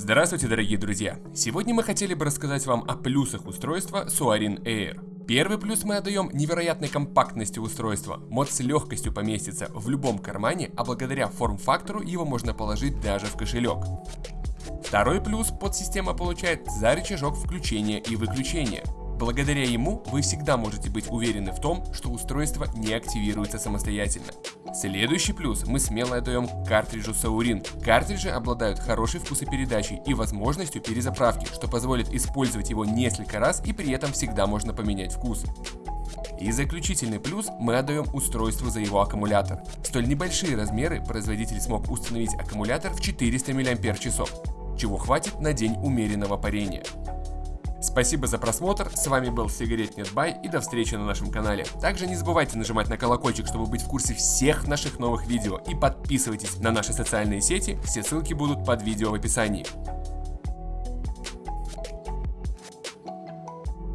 Здравствуйте, дорогие друзья! Сегодня мы хотели бы рассказать вам о плюсах устройства Suarin Air. Первый плюс мы отдаем невероятной компактности устройства. Мод с легкостью поместится в любом кармане, а благодаря форм-фактору его можно положить даже в кошелек. Второй плюс подсистема получает за рычажок включения и выключения. Благодаря ему вы всегда можете быть уверены в том, что устройство не активируется самостоятельно. Следующий плюс мы смело отдаем картриджу Saurin. Картриджи обладают хорошей вкусопередачей и возможностью перезаправки, что позволит использовать его несколько раз и при этом всегда можно поменять вкус. И заключительный плюс мы отдаем устройству за его аккумулятор. Столь небольшие размеры производитель смог установить аккумулятор в 400 мАч, чего хватит на день умеренного парения. Спасибо за просмотр, с вами был Сигаретнет Бай и до встречи на нашем канале. Также не забывайте нажимать на колокольчик, чтобы быть в курсе всех наших новых видео и подписывайтесь на наши социальные сети, все ссылки будут под видео в описании.